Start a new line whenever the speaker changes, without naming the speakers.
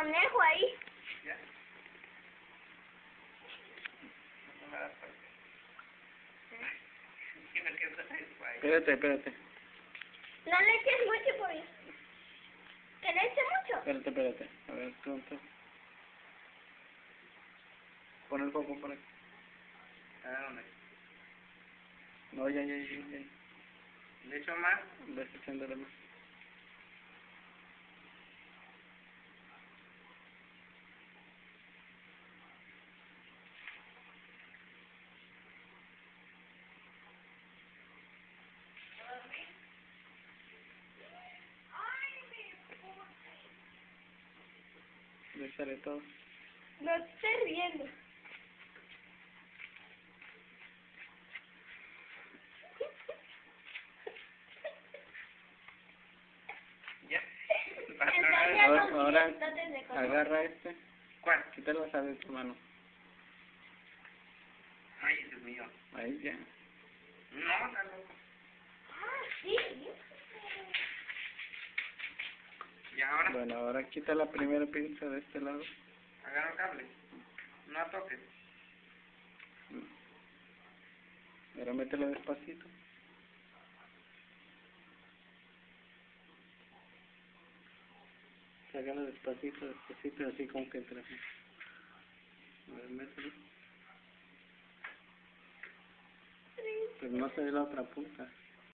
conejo ahí.
Ya. No me das.
Espérate, espérate.
No le eches mucho por ¿Que le eche mucho?
Espérate, espérate. A ver, pronto. Pon el foco por aquí.
A ver, ¿dónde?
No, ya, ya, ya, ya.
¿Le echo más?
Ves echándole más. Le echaré todo.
No te estés riendo.
Ya.
Ahora, ahora agarra este.
¿Cuál?
Quítalo de tu mano.
Ay, Dios mío.
Ahí ya.
No, está ahora,
Bueno, ahora quita la primera pinza de este lado.
agarra el cable. No toques.
Ahora mételo despacito. Sácalo despacito, despacito, así como que entra. A ver, mételo. Pero no se ve la otra punta.